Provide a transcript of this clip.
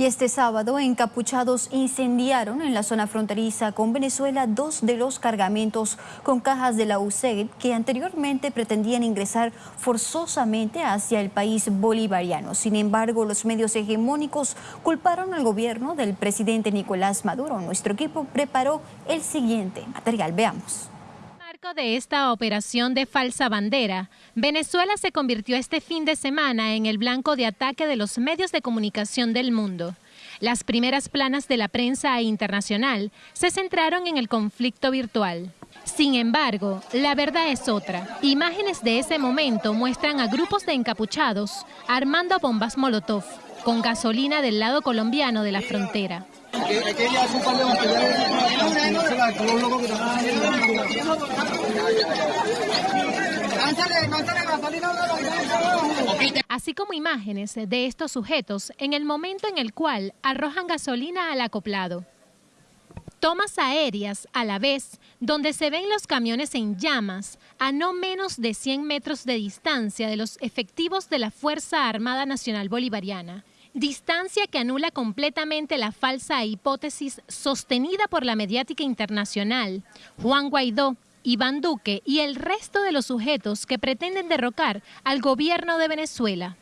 Y este sábado, encapuchados incendiaron en la zona fronteriza con Venezuela dos de los cargamentos con cajas de la USAID que anteriormente pretendían ingresar forzosamente hacia el país bolivariano. Sin embargo, los medios hegemónicos culparon al gobierno del presidente Nicolás Maduro. Nuestro equipo preparó el siguiente material. Veamos de esta operación de falsa bandera, Venezuela se convirtió este fin de semana en el blanco de ataque de los medios de comunicación del mundo. Las primeras planas de la prensa internacional se centraron en el conflicto virtual. Sin embargo, la verdad es otra. Imágenes de ese momento muestran a grupos de encapuchados armando bombas Molotov con gasolina del lado colombiano de la frontera. Así como imágenes de estos sujetos en el momento en el cual arrojan gasolina al acoplado. Tomas aéreas a la vez, donde se ven los camiones en llamas a no menos de 100 metros de distancia de los efectivos de la Fuerza Armada Nacional Bolivariana distancia que anula completamente la falsa hipótesis sostenida por la mediática internacional, Juan Guaidó, Iván Duque y el resto de los sujetos que pretenden derrocar al gobierno de Venezuela.